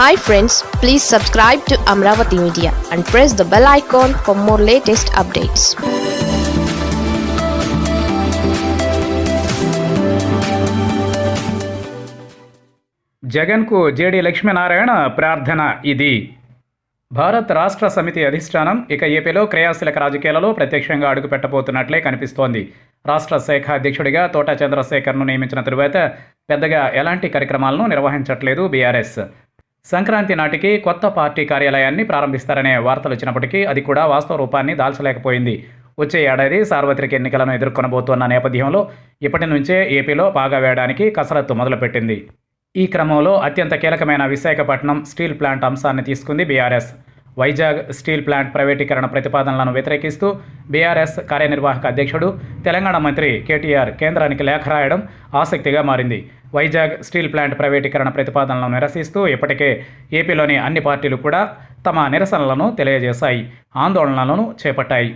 Hi friends please subscribe to Amaravati media and press the bell icon for more latest updates జగన్కు JD Lakshminarayana ప్రార్థన ఇది. భారత్ రాష్ట్ర సమితి అధిష్టానం ఇక ఏపీలో క్రియాశీలక రాజకీయాలలో ప్రత్యక్షంగా అడుగుపెట్టబోతున్నట్లే కనిపిస్తోంది. రాష్ట్ర శాఖ అధ్యక్షుడిగా తోట చంద్రశేఖర్ను నియమించిన తరువాత పెద్దగా ఎలాంటి కార్యక్రమాలను నిర్వహించట్లేదు బీఆర్ఎస్. సంక్రాంతి నాటికి కొత్త పార్టీ కార్యాలయాన్ని ప్రారంభిస్తారనే వార్తలు వచ్చినప్పటికీ అది కూడా వాస్తవ రూపాన్ని దాల్చలేకపోయింది. వచ్చే ఏడాది సార్వత్రిక ఎన్నికలను ఎదుర్కొనబోతున్న నేపథ్యంలో ఇప్పటి నుంచే ఏపీలో పాగా వేయడానికి కసరత్తు మొదలుపెట్టింది. ఈ క్రమంలో అత్యంత కీలకమైన విశాఖపట్నం స్టీల్ ప్లాంట్ అంశాన్ని తీసుకుంది బీఆర్ఎస్. వైజాగ్ స్టీల్ ప్లాంట్ ప్రైవేటీకరణ ప్రతిపాదనలను వ్యతిరేకిస్తూ బీఆర్ఎస్ కార్యనిర్వాహక అధ్యక్షుడు తెలంగాణ మంత్రి కేటీఆర్ కేంద్రానికి లేఖ రాయడం ఆసక్తిగా మారింది. వైజాగ్ స్టీల్ ప్లాంట్ ప్రైవేటీకరణ ప్రతిపాదనలను నిరసిస్తూ ఇప్పటికే ఏపీలోని అన్ని పార్టీలు కూడా తమ నిరసనలను తెలియజేశాయి. ఆందోళనలను చేపట్టాయి.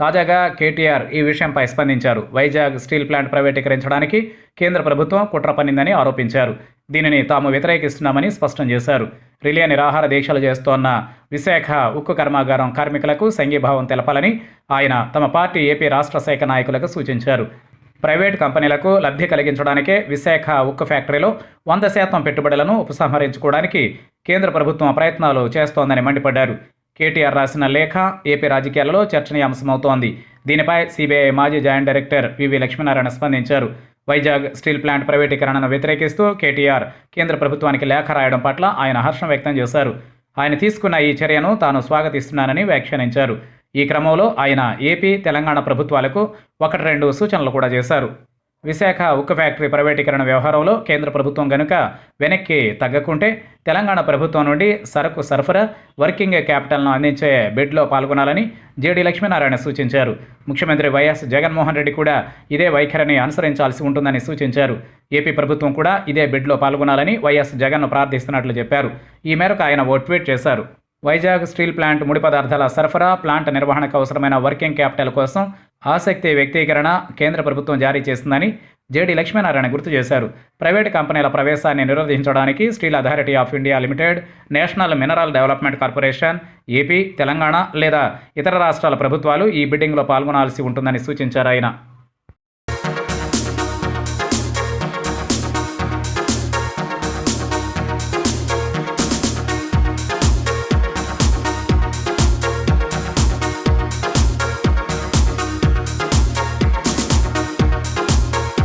తాజాగా కేటీఆర్ ఈ విషయంపై స్పందించారు. వైజాగ్ స్టీల్ ప్లాంట్ ప్రైవేటీకరించడానికి కేంద్ర ప్రభుత్వం కుట్ర పన్నిందని ఆరోపించారు. దీనిని తాము వ్యతిరేకిస్తున్నామని స్పష్టం చేశారు. రిలే నిరాహార దీక్షలు చేస్తోన్న విశాఖ ఉక్కు కర్మాగారం కార్మికులకు సంఘీభావం తెలపాలని ఆయన తమ పార్టీ ఏపీ రాష్ట్ర శాఖ నాయకులకు సూచించారు. ప్రైవేట్ కంపెనీలకు లబ్ధి కలిగించడానికే విశాఖ ఉక్కు ఫ్యాక్టరీలో వంద శాతం పెట్టుబడులను ఉపసంహరించుకోవడానికి కేంద్ర ప్రభుత్వం ప్రయత్నాలు చేస్తోందని మండిపడ్డారు. కేటీఆర్ రాసిన లేఖ ఏపీ రాజకీయాలలో చర్చనీయాంశమవుతోంది. దీనిపై సిబిఐ మాజీ జాయింట్ డైరెక్టర్ వివి లక్ష్మీనారాయణ స్పందించారు. వైజాగ్ స్టీల్ ప్లాంట్ ప్రైవేటీకరణను వ్యతిరేకిస్తూ కేటీఆర్ కేంద్ర ప్రభుత్వానికి లేఖ రాయడం పట్ల ఆయన హర్షం వ్యక్తం చేశారు. ఆయన తీసుకున్న ఈ చర్యను తాను స్వాగతిస్తున్నానని వ్యాఖ్యానించారు. ఈ క్రమంలో ఆయన ఏపీ తెలంగాణ ప్రభుత్వాలకు ఒకటి రెండు సూచనలు కూడా చేశారు. విశాఖ ఉక్కు ఫ్యాక్టరీ ప్రైవేటీకరణ వ్యవహారంలో కేంద్ర ప్రభుత్వం గనుక వెనక్కి తగ్గకుంటే తెలంగాణ ప్రభుత్వం నుండి సరకు సరఫరా వర్కింగ్ క్యాపిటల్ను అందించే బిడ్లో పాల్గొనాలని జేడీ లక్ష్మీనారాయణ సూచించారు. ముఖ్యమంత్రి వైఎస్ జగన్మోహన్ రెడ్డి కూడా ఇదే వైఖరిని అనుసరించాల్సి ఉంటుందని సూచించారు. ఏపీ ప్రభుత్వం కూడా ఇదే బిడ్లో పాల్గొనాలని వైఎస్ జగన్ను ప్రార్థిస్తున్నట్లు చెప్పారు. ఈ మేరకు ఆయన ఓ ట్వీట్ చేశారు. వైజాగ్ స్టీల్ ప్లాంట్ ముడి పదార్థాల సరఫరా ప్లాంట్ నిర్వహణకు అవసరమైన వర్కింగ్ క్యాపిటల్ కోసం ఆసక్తి వ్యక్తీకరణ కేంద్ర ప్రభుత్వం జారీ చేసిందని జేడి లక్ష్మీనారాయణ గుర్తు చేశారు. ప్రైవేటు కంపెనీల ప్రవేశాన్ని నిరోధించడానికి steel authority of India limited national mineral development corporation AP Telangana లేదా ఇతర రాష్ట్రాల ప్రభుత్వాలు ఈ బిడ్డింగ్లో పాల్గొనాల్సి ఉంటుందని సూచించారు ఆయన.